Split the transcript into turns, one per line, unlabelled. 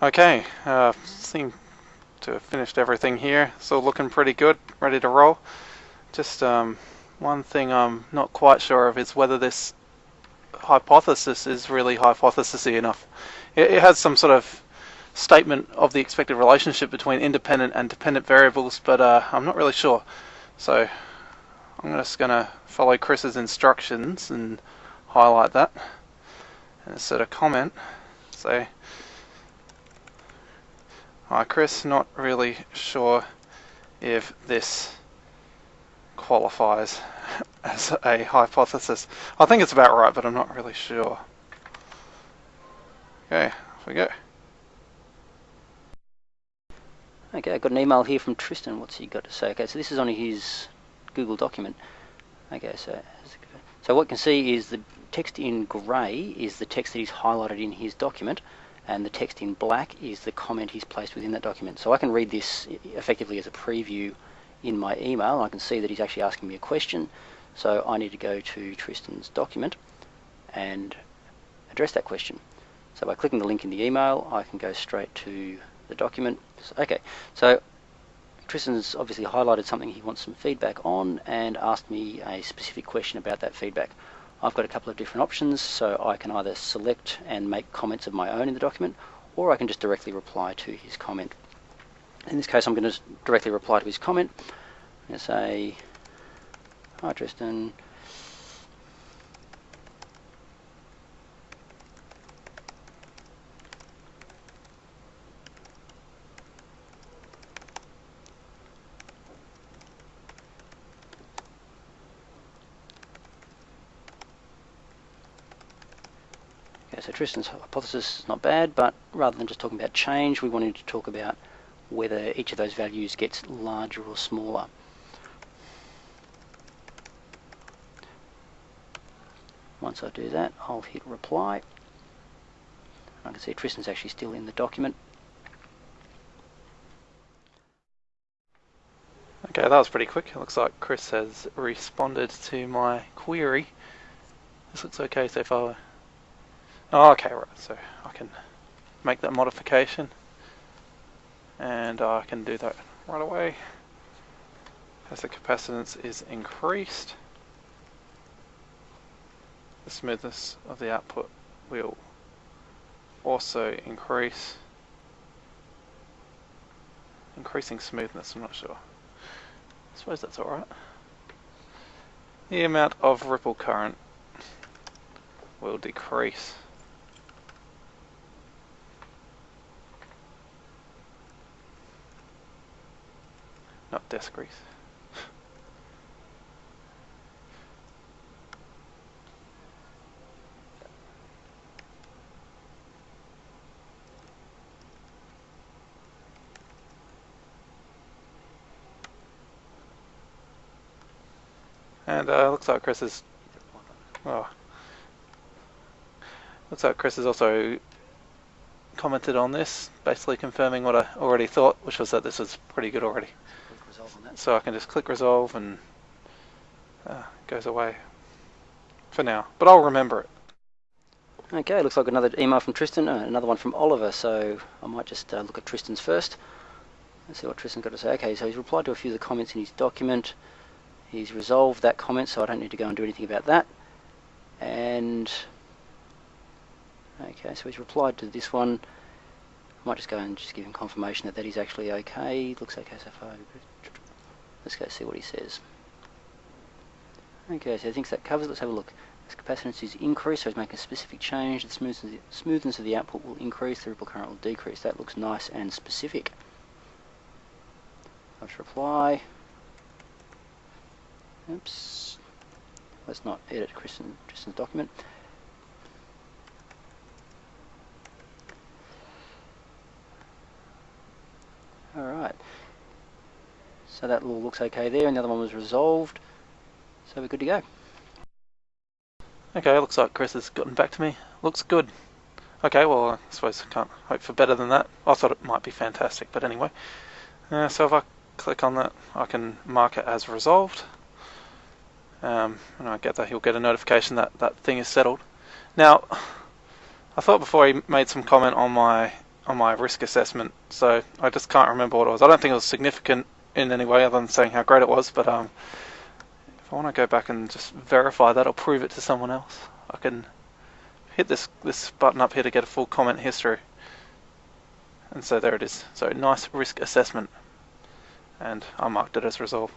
Okay, uh, seem to have finished everything here. So looking pretty good, ready to roll. Just um, one thing I'm not quite sure of is whether this hypothesis is really hypothesisy enough. It, it has some sort of statement of the expected relationship between independent and dependent variables, but uh, I'm not really sure. So I'm just going to follow Chris's instructions and highlight that and insert a comment. Say, Hi Chris, not really sure if this qualifies as a hypothesis. I think it's about right, but I'm not really sure. Okay, off we go.
Okay, I got an email here from Tristan. What's he got to say? Okay, so this is only his Google document. Okay, so so what you can see is the text in grey is the text that he's highlighted in his document and the text in black is the comment he's placed within that document. So I can read this effectively as a preview in my email. I can see that he's actually asking me a question. So I need to go to Tristan's document and address that question. So by clicking the link in the email, I can go straight to the document. So, okay, so Tristan's obviously highlighted something he wants some feedback on and asked me a specific question about that feedback. I've got a couple of different options, so I can either select and make comments of my own in the document, or I can just directly reply to his comment. In this case, I'm going to directly reply to his comment. I'm say, Hi Tristan, Okay, so Tristan's hypothesis is not bad, but rather than just talking about change, we wanted to talk about whether each of those values gets larger or smaller. Once I do that, I'll hit reply. I can see Tristan's actually still in the document.
Okay, that was pretty quick. It looks like Chris has responded to my query. This looks okay so far. Oh, okay, right, so I can make that modification. And I can do that right away. As the capacitance is increased the smoothness of the output will also increase. Increasing smoothness I'm not sure. I suppose that's alright the amount of ripple current will decrease not desk grease. And uh, looks like Chris is. Oh, looks like Chris is also commented on this, basically confirming what I already thought, which was that this was pretty good already. So I can just click resolve and uh, goes away for now. But I'll remember it.
Okay, looks like another email from Tristan, uh, another one from Oliver, so I might just uh, look at Tristan's first. Let's see what Tristan's got to say. Okay, so he's replied to a few of the comments in his document. He's resolved that comment, so I don't need to go and do anything about that. And Okay, so he's replied to this one. I might just go and just give him confirmation that that is actually okay. Looks okay so far. Let's go see what he says. Okay, so he thinks that covers. Let's have a look. As capacitance is increased, so he's making a specific change. The smoothness, smoothness of the output will increase, the ripple current will decrease. That looks nice and specific. Let's reply. Oops. Let's not edit Tristan, Tristan's document. Alright. So that all looks okay there, and the other one was resolved. So we're good to go.
Okay, looks like Chris has gotten back to me. Looks good. Okay, well, I suppose I can't hope for better than that. I thought it might be fantastic, but anyway. Uh, so if I click on that, I can mark it as resolved. Um, and I get that he'll get a notification that that thing is settled. Now, I thought before he made some comment on my on my risk assessment, so I just can't remember what it was. I don't think it was significant in any way other than saying how great it was, but um, if I want to go back and just verify that or prove it to someone else, I can hit this this button up here to get a full comment history. And so there it is. So nice risk assessment. And I marked it as resolved.